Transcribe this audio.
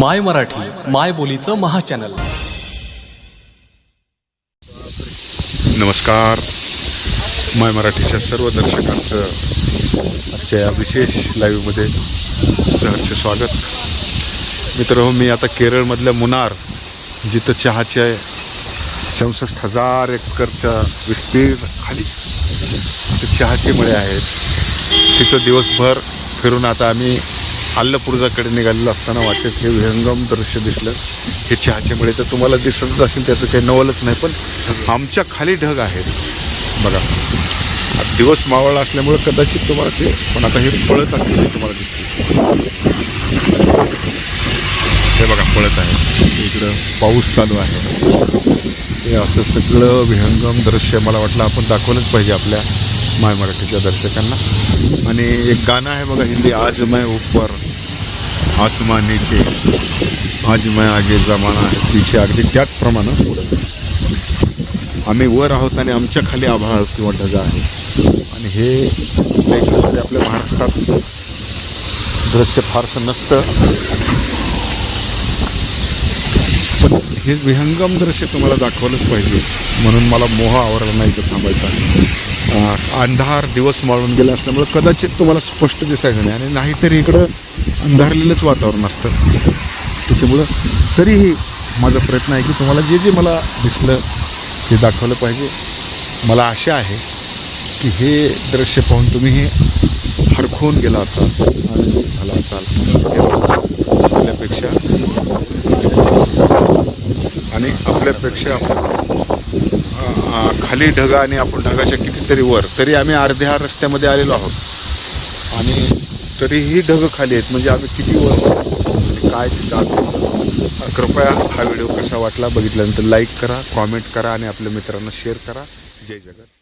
माय मराठी माय बोलीचं महाचॅनल. नमस्कार. माय मराठीच्या सर्व दर्शकांचं आजच्या या विशेष लाईव्हमध्ये सहर्ष स्वागत. मित्र हो, मी आता केरळमधल्या मुनार जिथं चहाचे चौसष्ट हजार एकरच्या विस्तीर्ण खाली ते चहाचे मळे आहेत. तिथं दिवसभर फिरून आता आम्ही आल्लपुरजाकडे निघालेलं असताना वाटेत हे विहंगम दृश्य दिसलं. हे चहाच्यामुळे तर तुम्हाला दिसतच असेल त्याचं काही नवलच नाही पण आमच्या खाली ढग आहेत. बघा. दिवस मावळला असल्यामुळं कदाचित तुम्हाला ते पण आता हे पळत असलेले तुम्हाला दिसते हे बघा पळत आहे. इकडं पाऊस चालू आहे. हे असं सगळं विहंगम दृश्य मला वाटलं आपण दाखवलंच पाहिजे आपल्या माय मराठीच्या दर्शकांना. आणि एक गाणं आहे बघा हिंदी आज मैं ऊपर. आसमान नीचे आज मैं आगे जमाना पीछे अगदी त्याचप्रमाणे आम्ही वर आहोत आणि आमच्या खाली आभाळ किंवा ढगा आहे. आणि हे लेखनामध्ये आपल्या महाराष्ट्रात दृश्य फारसं नसतं. पण हे विहंगम दृश्य तुम्हाला दाखवलंच पाहिजे. म्हणून मला मोह आवरला नाही तर थांबायचा. अंधार दिवस माळून गेला असल्यामुळे कदाचित तुम्हाला स्पष्ट दिसायचं नाही. आणि नाहीतरी इकडं अंधारलेलंच वातावरण असतं. त्याच्यामुळं तरीही माझा प्रयत्न आहे की तुम्हाला जे जे मला दिसलं ते दाखवलं पाहिजे. मला आशा आहे की हे दृश्य पाहून तुम्ही हे हरखून गेला असाल आनंदित झाला असाल. आपल्यापेक्षा आणि आपल्यापेक्षा खाली ढगा आणि आपण ढगाच्या कितीतरी वर तरी आम्ही अर्ध्या रस्त्यामध्ये आलेलो आहोत. आणि तरीही ढग खाली आहेत. म्हणजे आम्ही किती वर म्हणजे काय तिथं कृपया हा व्हिडिओ कसा वाटला बघितल्यानंतर लाईक करा कॉमेंट करा आणि आपल्या मित्रांना शेअर करा. जय जगत.